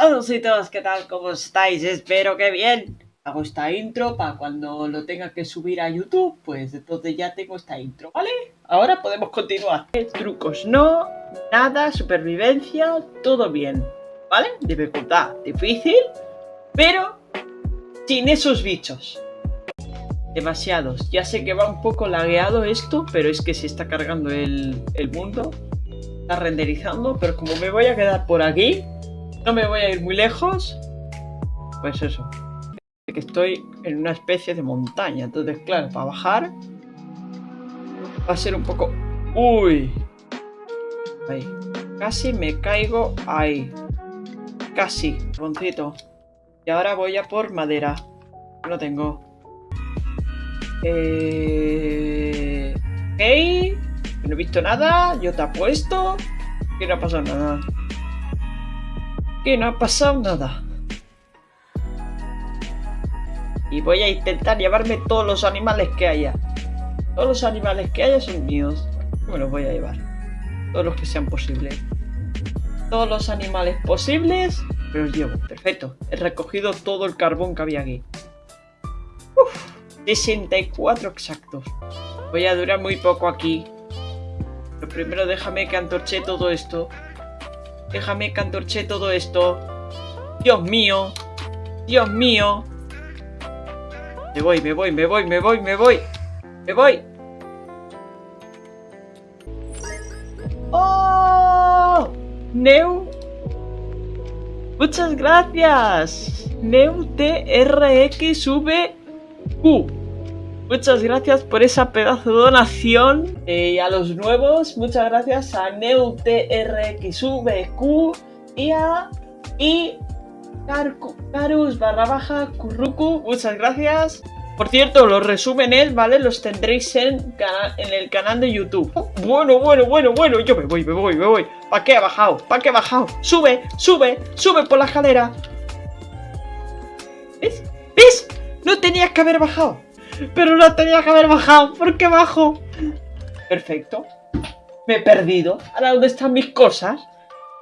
todos, ¿qué tal? ¿Cómo estáis? Espero que bien. Hago esta intro para cuando lo tenga que subir a YouTube, pues entonces ya tengo esta intro, ¿vale? Ahora podemos continuar. Trucos no, nada, supervivencia, todo bien, ¿vale? Dificultad difícil, pero sin esos bichos. Demasiados. Ya sé que va un poco lagueado esto, pero es que se está cargando el, el mundo. Está renderizando, pero como me voy a quedar por aquí, no me voy a ir muy lejos, pues eso. Que estoy en una especie de montaña, entonces claro, para bajar va a ser un poco... ¡Uy! Ahí. Casi me caigo ahí. Casi, roncito. Y ahora voy a por madera. No tengo. Eh... Hey, no he visto nada. Yo te apuesto que no ha pasado nada. Que no ha pasado nada. Y voy a intentar llevarme todos los animales que haya. Todos los animales que haya son míos. Me los voy a llevar. Todos los que sean posibles. Todos los animales posibles me los llevo. Perfecto. He recogido todo el carbón que había aquí. Uf, 64 exactos. Voy a durar muy poco aquí. Pero primero déjame que antorche todo esto. Déjame que antorche todo esto. Dios mío. Dios mío. Me voy, me voy, me voy, me voy, me voy. Me voy. ¡Oh! Neu. Muchas gracias. Neu TRX Q. Muchas gracias por esa pedazo de donación. Eh, y a los nuevos, muchas gracias a NeuTRXVQ y a... Y... Carus barra baja Kurruku, muchas gracias. Por cierto, los resumen ¿vale? Los tendréis en, en el canal de YouTube. bueno, bueno, bueno, bueno. Yo me voy, me voy, me voy. ¿Para qué ha bajado? ¿Para qué ha bajado? Sube, sube, sube por la escalera. ¿Ves? ¿Ves? No tenías que haber bajado. Pero no tenía que haber bajado. ¿Por qué bajo? Perfecto. Me he perdido. ¿Ahora dónde están mis cosas?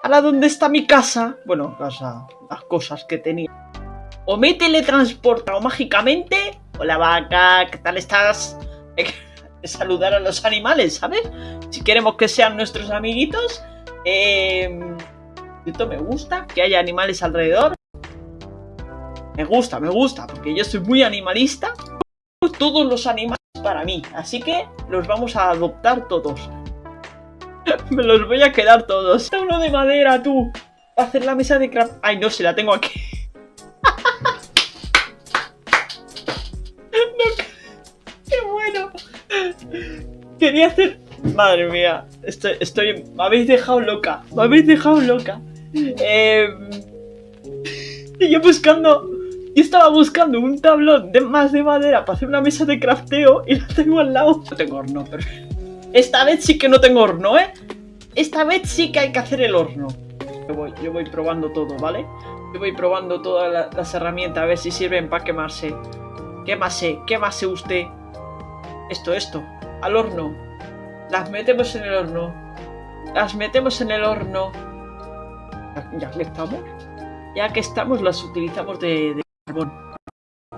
¿Ahora dónde está mi casa? Bueno, casa, las cosas que tenía. O me he teletransportado mágicamente. Hola vaca, ¿qué tal estás? Saludar a los animales, ¿sabes? Si queremos que sean nuestros amiguitos. Eh, esto me gusta, que haya animales alrededor. Me gusta, me gusta, porque yo soy muy animalista todos los animales para mí, así que los vamos a adoptar todos. Me los voy a quedar todos. Uno de madera, tú. a hacer la mesa de craft. Ay, no, se la tengo aquí. ¡Qué bueno! Quería hacer... Madre mía, estoy, estoy... Me habéis dejado loca. Me habéis dejado loca. Eh... Buscando y estaba buscando un tablón de más de madera para hacer una mesa de crafteo y la tengo al lado. No tengo horno, pero... Esta vez sí que no tengo horno, ¿eh? Esta vez sí que hay que hacer el horno. Yo voy, yo voy probando todo, ¿vale? Yo voy probando todas las herramientas a ver si sirven para quemarse. Quémase, quémase usted. Esto, esto. Al horno. Las metemos en el horno. Las metemos en el horno. Ya que estamos. Ya que estamos, las utilizamos de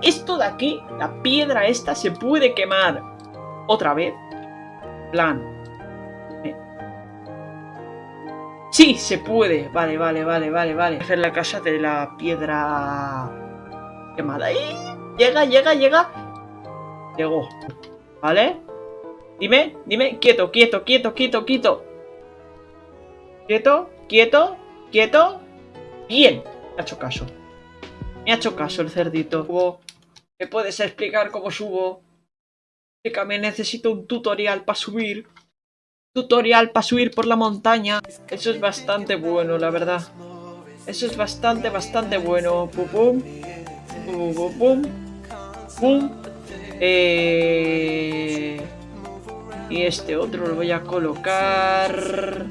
esto de aquí, la piedra esta, se puede quemar otra vez. Plan. Sí, se puede. Vale, vale, vale, vale, vale. Hacer la casa de la piedra quemada. ¡Ahí! Llega, llega, llega. Llegó. ¿Vale? Dime, dime. Quieto, quieto, quieto, quieto, quieto. Quieto, quieto, quieto. Bien. Ha hecho caso. Me ha hecho caso el cerdito. ¿Me puedes explicar cómo subo? Explícame, necesito un tutorial para subir. Tutorial para subir por la montaña. Eso es bastante bueno, la verdad. Eso es bastante, bastante bueno. Pum, pum. Pum, pum, pum. Pum. Eh... Y este otro lo voy a colocar...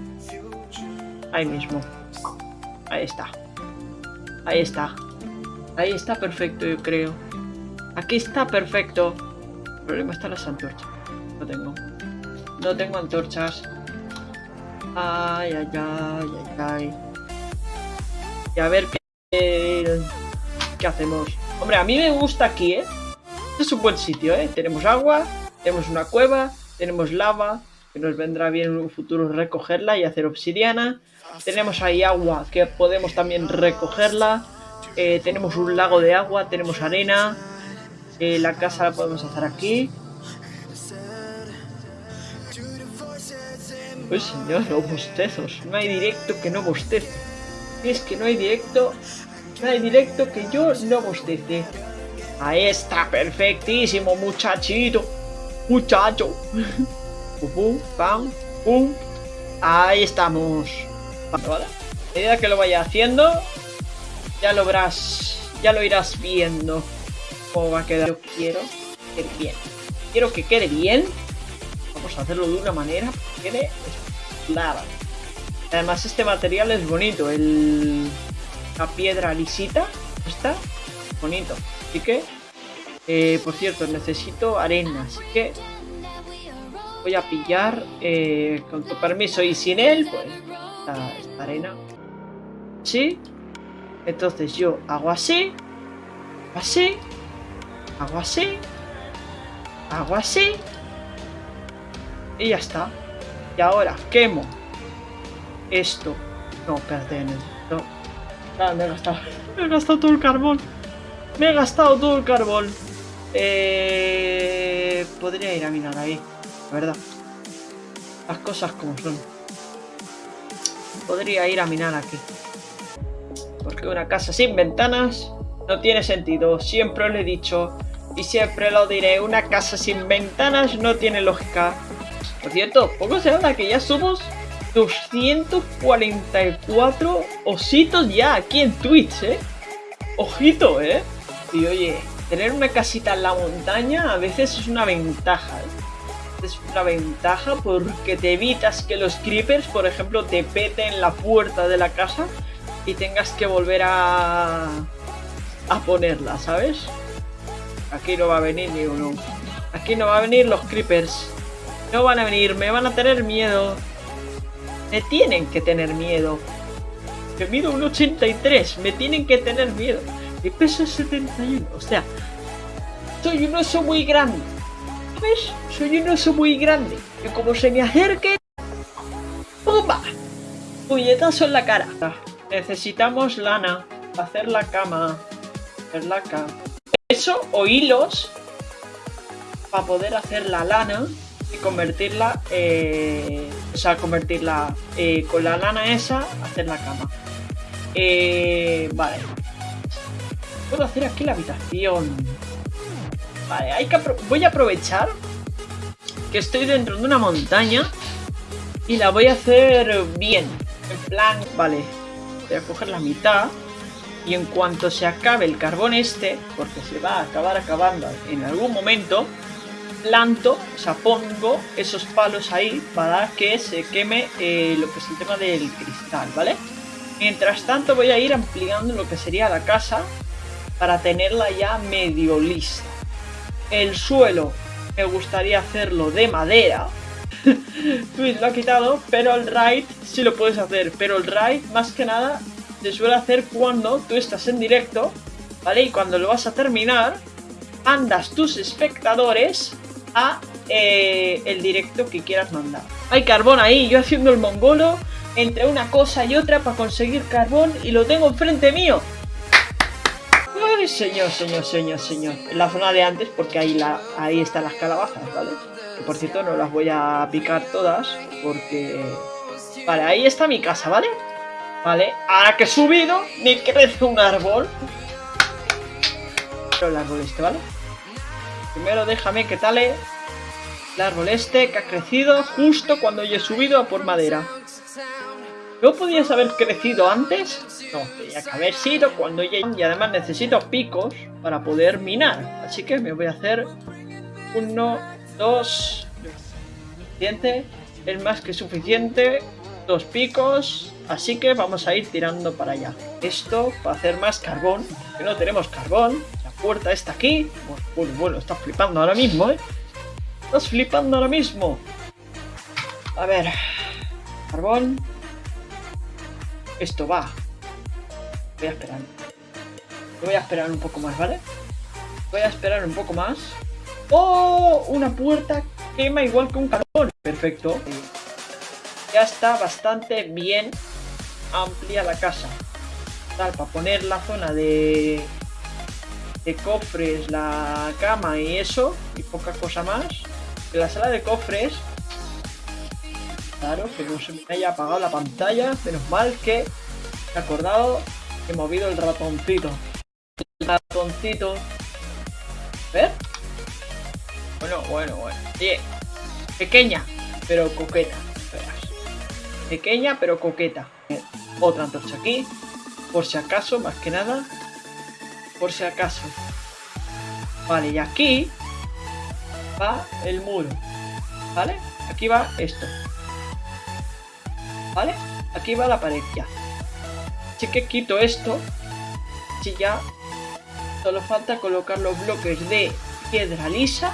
Ahí mismo. Ahí está. Ahí está. Ahí está perfecto, yo creo. Aquí está perfecto. El problema está las antorchas. No tengo. No tengo antorchas. Ay, ay, ay, ay, ay. Y a ver qué ¿Qué hacemos? Hombre, a mí me gusta aquí, ¿eh? Este es un buen sitio, ¿eh? Tenemos agua, tenemos una cueva, tenemos lava, que nos vendrá bien en un futuro recogerla y hacer obsidiana. Tenemos ahí agua, que podemos también recogerla. Eh, tenemos un lago de agua, tenemos arena. Eh, la casa la podemos hacer aquí. Pues señor, los bostezos. No hay directo que no bostece. Es que no hay directo... No hay directo que yo no bostece. Ahí está, perfectísimo, muchachito. Muchacho. pum, pam, pum. Ahí estamos. ¿Vale? A medida que lo vaya haciendo, ya lo verás, ya lo irás viendo cómo va a quedar. Yo quiero que quede bien. Quiero que quede bien. Vamos a hacerlo de una manera que quede lava. Además este material es bonito, la piedra lisita, está bonito. Así que, eh, por cierto, necesito arena, así que voy a pillar eh, con tu permiso y sin él, pues, esta, arena. ¿Sí? Entonces yo hago así, así, hago así, hago así, y ya está. Y ahora quemo esto. No, espérate, no. Me he gastado. Me he gastado todo el carbón. Me he gastado todo el carbón. Eh, podría ir a minar ahí, la verdad. Las cosas como son. Podría ir a minar aquí. Porque una casa sin ventanas no tiene sentido. Siempre lo he dicho y siempre lo diré. Una casa sin ventanas no tiene lógica. Por cierto, poco se habla que ya somos 244 ositos ya aquí en Twitch, ¿eh? Ojito, ¿eh? Y oye, tener una casita en la montaña a veces es una ventaja, ¿eh? Es una ventaja porque te evitas que los creepers, por ejemplo, te peten la puerta de la casa y tengas que volver a, a ponerla, ¿sabes? Aquí no va a venir ni uno. Aquí no va a venir los creepers. No van a venir, me van a tener miedo. Me tienen que tener miedo. Que mido un 83, me tienen que tener miedo. Mi peso es 71, o sea, soy un oso muy grande. ¿Ves? Soy un oso muy grande. Que como se me acerque... ¡Pumba! Puñetazo en la cara. Necesitamos lana. Hacer la cama. Hacer la cama. Eso o hilos. Para poder hacer la lana y convertirla, eh, o sea, convertirla eh, con la lana esa, hacer la cama. Eh, vale. Puedo hacer aquí la habitación. Vale, hay que voy a aprovechar que estoy dentro de una montaña y la voy a hacer bien. En plan, vale, voy a coger la mitad y en cuanto se acabe el carbón este, porque se va a acabar acabando en algún momento, planto, o sea, pongo esos palos ahí para que se queme eh, lo que es el tema del cristal, ¿vale? Mientras tanto voy a ir ampliando lo que sería la casa para tenerla ya medio lista. El suelo me gustaría hacerlo de madera. Twitch lo ha quitado, pero el raid sí lo puedes hacer. Pero el raid, más que nada, se suele hacer cuando tú estás en directo, ¿vale? Y cuando lo vas a terminar, andas tus espectadores a eh, el directo que quieras mandar. Hay carbón ahí, yo haciendo el mongolo entre una cosa y otra para conseguir carbón y lo tengo enfrente mío. Señor, señor, señor, señor. En la zona de antes, porque ahí, la, ahí están las calabazas, ¿vale? Que por cierto no las voy a picar todas, porque... Vale, ahí está mi casa, ¿vale? Vale, ahora que he subido, me crece un árbol. Pero el árbol este, ¿vale? Primero déjame que tale el árbol este que ha crecido justo cuando yo he subido a por madera. ¿No podías haber crecido antes? No, tenía que haber sido cuando ya... Y además necesito picos para poder minar. Así que me voy a hacer uno, dos... Suficiente. Es más que suficiente. Dos picos. Así que vamos a ir tirando para allá. Esto para hacer más carbón. Que no tenemos carbón puerta está aquí. Bueno, bueno, estás flipando ahora mismo, ¿eh? Estás flipando ahora mismo. A ver. Carbón. Esto va. Voy a esperar. Voy a esperar un poco más, ¿vale? Voy a esperar un poco más. ¡Oh! Una puerta quema igual que un carbón. Perfecto. Ya está bastante bien amplia la casa. Tal, para poner la zona de, de cofres, la cama y eso, y poca cosa más. La sala de cofres, claro, que no se me haya apagado la pantalla, menos mal que he acordado he movido el ratoncito. El ratoncito. ¿Ver? Bueno, bueno, bueno. Pequeña, pero coqueta. Pequeña, pero coqueta. Otra antorcha aquí. Por si acaso, más que nada. Por si acaso. Vale, y aquí va el muro. ¿Vale? Aquí va esto. ¿Vale? Aquí va la pared ya. Así que quito esto. Si ya solo falta colocar los bloques de piedra lisa.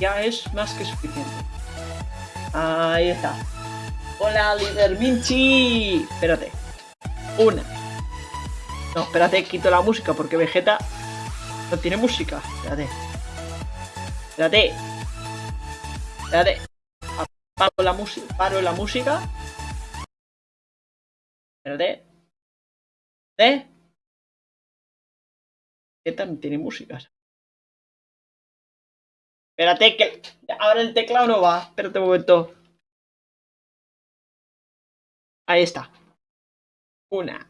Ya es más que suficiente. Ahí está. Hola, líder Minchi. Espérate. Una. No, espérate, quito la música porque Vegeta no tiene música. Espérate. Espérate. Espérate. La, paro la música. Espérate. ¿Eh? Vegeta no tiene música. Espérate que ahora el teclado no va. Espérate un momento. Ahí está. Una.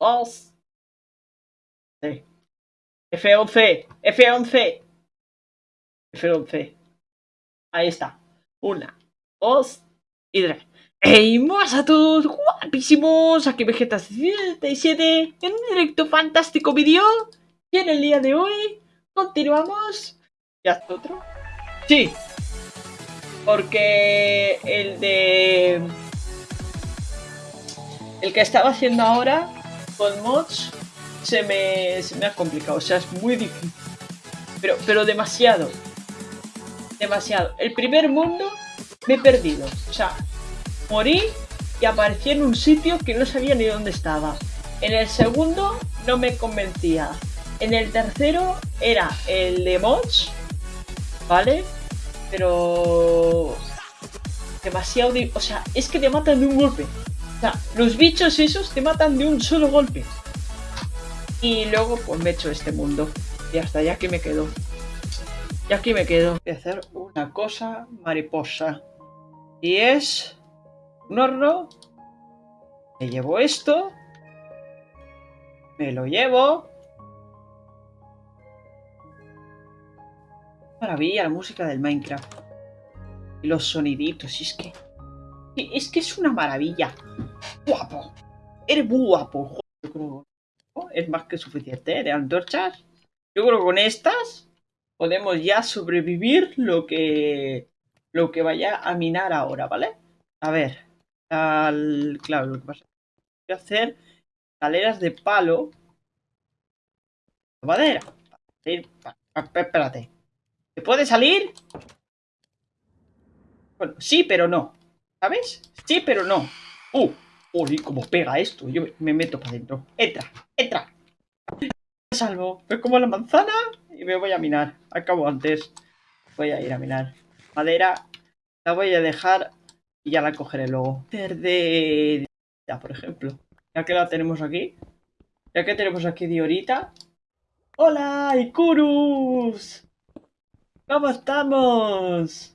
Dos. Sí. F11. F11. F11. Ahí está. Una. Dos. Y tres. ¡Hey, más a todos! ¡Guapísimos! Aquí Vegeta77 en un directo fantástico vídeo. Y en el día de hoy continuamos. ¿Ya está otro? Sí. Porque el de el que estaba haciendo ahora con mods se me, se me ha complicado. O sea, es muy difícil. Pero, pero demasiado. Demasiado. El primer mundo me he perdido. O sea, morí y aparecí en un sitio que no sabía ni dónde estaba. En el segundo no me convencía. En el tercero era el de mods. ¿Vale? Pero... Demasiado... O sea, es que te matan de un golpe. O sea, los bichos esos te matan de un solo golpe. Y luego pues me echo este mundo. Y hasta ya que me quedo. Y aquí me quedo. Voy a hacer una cosa mariposa. Y es... Un horno. Me llevo esto. Me lo llevo. Maravilla la música del Minecraft. Y los soniditos. Es que... Es que es una maravilla. Guapo. Eres muy guapo. es más que suficiente, ¿eh? De antorchas. Yo creo que con estas podemos ya sobrevivir lo que lo que vaya a minar ahora, ¿vale? A ver. Claro, lo que pasa voy a hacer escaleras de palo. De madera. Espérate. ¿Se puede salir? Bueno, sí, pero no. ¿Sabes? Sí, pero no. ¡Uh! ¡Uy, cómo pega esto! Yo me meto para adentro. ¡Entra! ¡Entra! Me salvo. Me como la manzana y me voy a minar. Acabo antes. Voy a ir a minar. Madera. La voy a dejar y ya la cogeré luego. Verde. Por ejemplo. Ya que la tenemos aquí. Ya que tenemos aquí Diorita. ¡Hola, Ikurus! ¿Cómo estamos?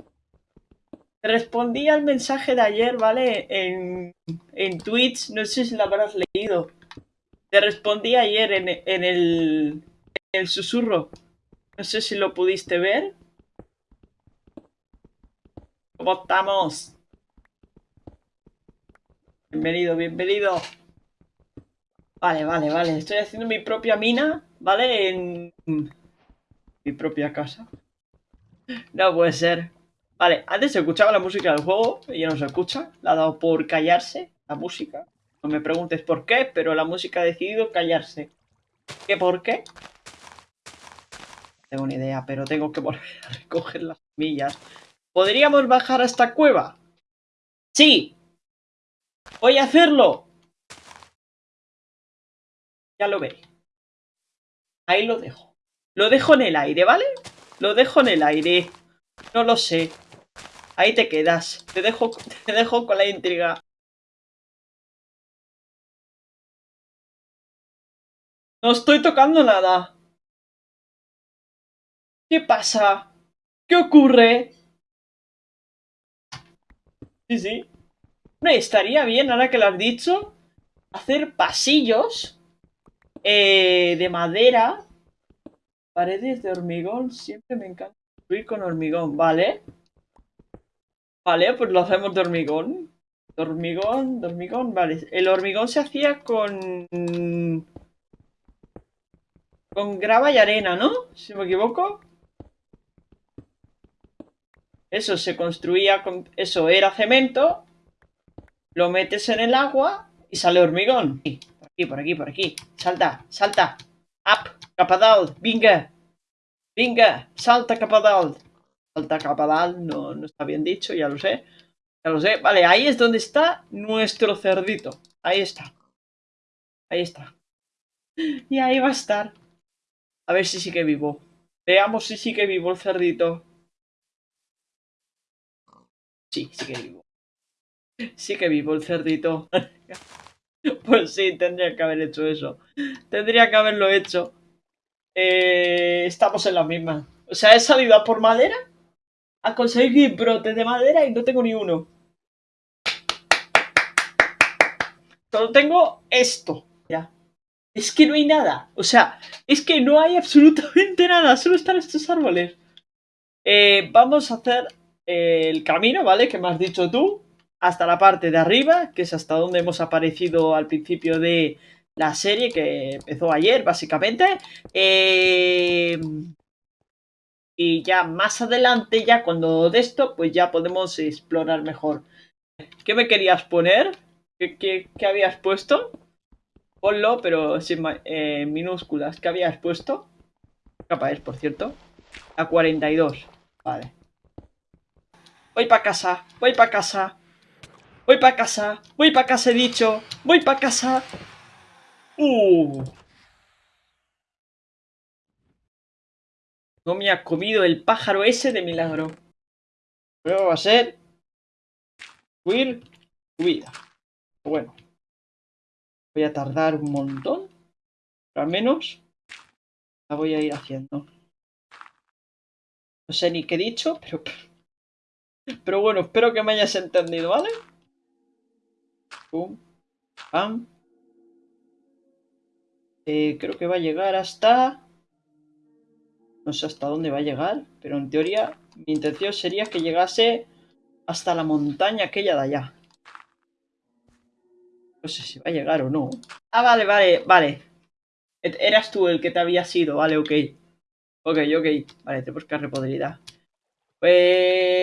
Respondí al mensaje de ayer, ¿vale? En, en Twitch, no sé si lo habrás leído. Te respondí ayer en, en, el, en el susurro. No sé si lo pudiste ver. ¿Cómo estamos? Bienvenido, bienvenido. Vale, vale, vale. Estoy haciendo mi propia mina, ¿vale? En mi propia casa. No puede ser. Vale, antes se escuchaba la música del juego y ya no se escucha. La ha dado por callarse la música. No me preguntes por qué, pero la música ha decidido callarse. ¿Qué por qué? Tengo ni idea, pero tengo que volver a recoger las semillas. ¿Podríamos bajar a esta cueva? ¡Sí! ¡Voy a hacerlo! Ya lo veré. Ahí lo dejo. Lo dejo en el aire, ¿vale? Lo dejo en el aire. No lo sé. Ahí te quedas. Te dejo, te dejo con la intriga. No estoy tocando nada. ¿Qué pasa? ¿Qué ocurre? Sí, sí. No, estaría bien, ahora que lo has dicho, hacer pasillos eh, de madera. Paredes de hormigón. Siempre me encanta construir con hormigón, ¿vale? Vale, pues lo hacemos de hormigón. De hormigón, de hormigón, vale. El hormigón se hacía con... Con grava y arena, ¿no? Si me equivoco. Eso se construía con... Eso era cemento. Lo metes en el agua y sale hormigón. Por aquí, por aquí, por aquí. Salta, salta. Up, capadal, vinga. Vinga, salta capadal. Salta capadal, no, no está bien dicho, ya lo sé. Ya lo sé. Vale, ahí es donde está nuestro cerdito. Ahí está. Ahí está. Y ahí va a estar. A ver si sigue vivo. Veamos si sigue vivo el cerdito. Sí, sigue vivo. Sigue vivo el cerdito. pues sí, tendría que haber hecho eso. Tendría que haberlo hecho. Eh, estamos en la misma. O sea, he salido a por madera a conseguir brotes de madera y no tengo ni uno. Solo tengo esto. Ya. Es que no hay nada. O sea, es que no hay absolutamente nada. Solo están estos árboles. Eh, vamos a hacer el camino, ¿vale? Que me has dicho tú. Hasta la parte de arriba, que es hasta donde hemos aparecido al principio de la serie, que empezó ayer, básicamente. Eh, y ya más adelante, ya cuando de esto, pues ya podemos explorar mejor. ¿Qué me querías poner? ¿Qué, habías puesto? Ponlo, pero sin eh, minúsculas. ¿Qué habías puesto? capa es, por cierto? A 42. Vale. Voy para casa, voy para casa. Voy para casa, voy para casa, he dicho. Voy para casa. Uh. No me ha comido el pájaro ese de milagro. Luego va a ser... Huir, huida. Bueno. Voy a tardar un montón. Pero al menos la voy a ir haciendo. No sé ni qué he dicho, pero... Pero bueno, espero que me hayas entendido, ¿vale? Pum. Pam. Eh, creo que va a llegar hasta... No sé hasta dónde va a llegar, pero en teoría mi intención sería que llegase hasta la montaña aquella de allá. No sé si va a llegar o no. Ah, vale, vale, vale. Eras tú el que te había sido, vale, ok. Ok, ok. Vale, tenemos que repodrida. Pues...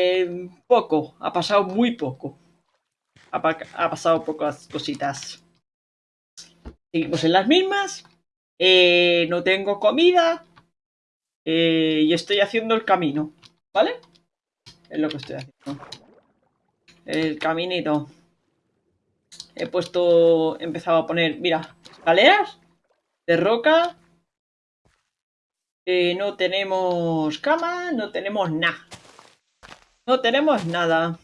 Poco, ha pasado muy poco. Ha, pasado pocas cositas. Seguimos en las mismas. Eh, no tengo comida. Eh, y estoy haciendo el camino, ¿vale? Es lo que estoy haciendo. El caminito. He puesto, he empezado a poner, mira, escaleras de roca. Eh, no tenemos cama, no tenemos nada. No tenemos nada.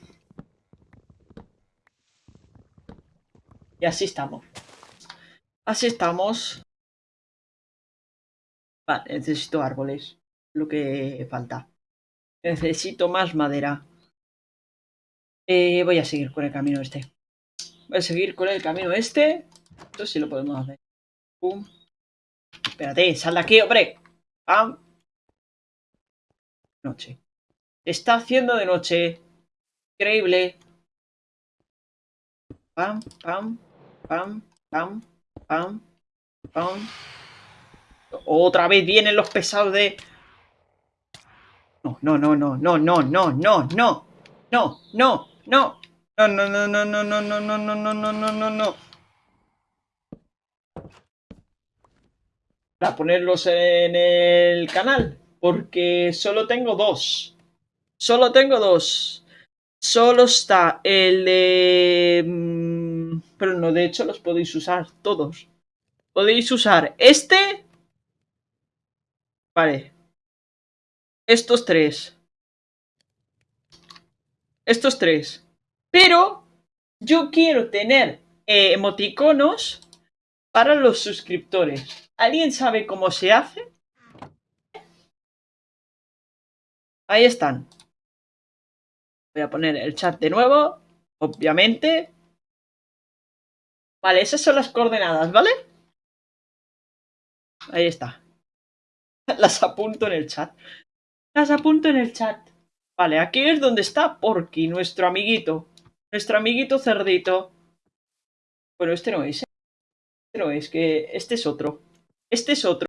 Y así estamos. Así estamos. Vale, necesito árboles. Lo que falta. Necesito más madera. Eh, voy a seguir con el camino este. Voy a seguir con el camino este. Esto sí lo podemos hacer. Pum. Espérate, sal de aquí, hombre. Pam. Noche. Está haciendo de noche. Increíble. Pam, pam, pam, pam, pam, pam. Otra vez vienen los pesados de... No, no, no, no, no, no, no, no, no. No, no, no. No, no, no, no, no, no, no, no, no, no, no, no, no, no. Para ponerlos en el canal. Porque solo tengo dos. Solo tengo dos. Solo está el de... Pero no, de hecho los podéis usar todos. Podéis usar este Vale. Estos tres. Estos tres. Pero yo quiero tener eh, emoticonos para los suscriptores. ¿Alguien sabe cómo se hace? Ahí están. Voy a poner el chat de nuevo, obviamente. Vale, esas son las coordenadas, ¿vale? Ahí está. Las apunto en el chat. Las apunto en el chat. Vale, aquí es donde está Porky, nuestro amiguito. Nuestro amiguito cerdito. Bueno, este no es. ¿eh? Este no es, que este es otro. Este es otro.